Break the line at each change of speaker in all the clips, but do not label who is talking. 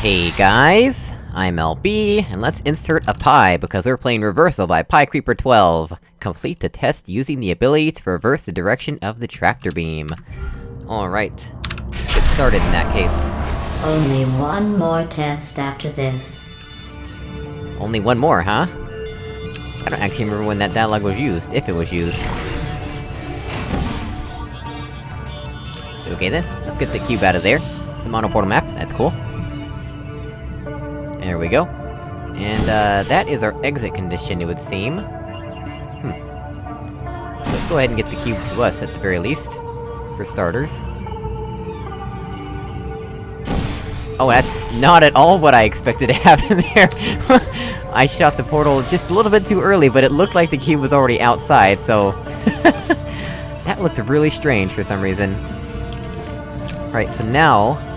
Hey guys, I'm LB, and let's insert a pie because we're playing Reversal by Pie Creeper 12. Complete the test using the ability to reverse the direction of the tractor beam. Alright, let's get started in that case.
Only one more test after this.
Only one more, huh? I don't actually remember when that dialogue was used, if it was used. Okay then, let's get the cube out of there. It's a monoportal map, that's cool. There we go. And, uh, that is our exit condition, it would seem. Hmm. Let's go ahead and get the cube to us, at the very least. For starters. Oh, that's not at all what I expected to happen there! I shot the portal just a little bit too early, but it looked like the cube was already outside, so... that looked really strange for some reason. Right, so now...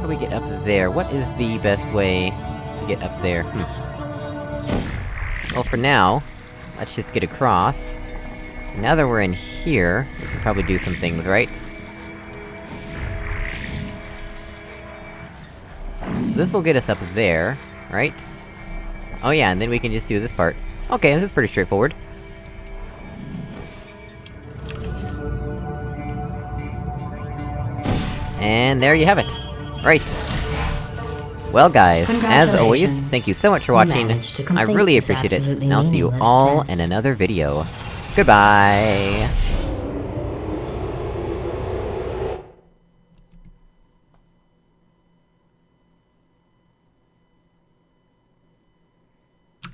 How do we get up there? What is the best way to get up there? Hmm. Well, for now, let's just get across. Now that we're in here, we can probably do some things, right? So this'll get us up there, right? Oh yeah, and then we can just do this part. Okay, this is pretty straightforward. And there you have it. Right. Well guys, as always, thank you so much for watching, I really appreciate it, and I'll see you all in another video. Goodbye!